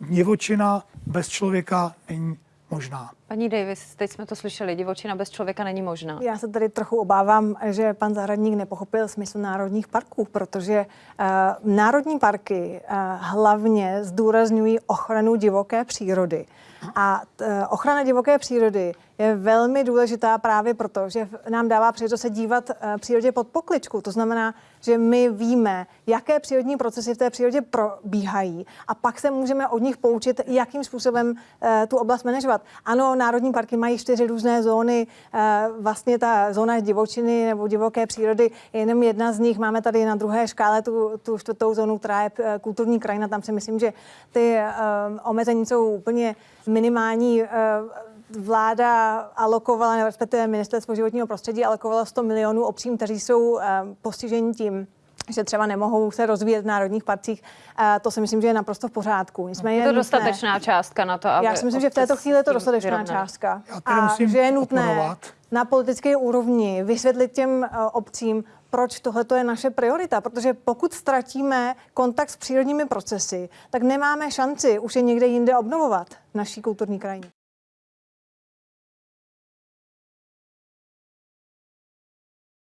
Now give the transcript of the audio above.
divočina bez člověka není možná. Paní Davis, teď jsme to slyšeli, divočina bez člověka není možná. Já se tady trochu obávám, že pan zahradník nepochopil smysl národních parků, protože uh, národní parky uh, hlavně zdůrazňují ochranu divoké přírody. A uh, ochrana divoké přírody je velmi důležitá právě proto, že nám dává příležitost se dívat uh, přírodě pod pokličku. To znamená, že my víme, jaké přírodní procesy v té přírodě probíhají a pak se můžeme od nich poučit, jakým způsobem uh, tu oblast manažovat. Ano, národní parky mají čtyři různé zóny. Uh, vlastně ta zóna divočiny nebo divoké přírody je jenom jedna z nich. Máme tady na druhé škále tu, tu čtvrtou zónu, která je uh, kulturní krajina. Tam si myslím, že ty uh, omezení jsou úplně minimální. Vláda alokovala, respektive ministerstvo životního prostředí alokovalo 100 milionů obcím, kteří jsou postiženi tím, že třeba nemohou se rozvíjet v národních parcích. To si myslím, že je naprosto v pořádku. Nicméně Je to nutné- dostatečná částka na to, aby já si myslím, že v této chvíli je to dostatečná vyrovnaly. částka. A musím že je nutné oponovat. na politické úrovni vysvětlit těm eh, obcím, proč tohle je naše priorita. Protože pokud ztratíme kontakt s přírodními procesy, tak nemáme šanci už je někde jinde obnovovat v naší kulturní krajině.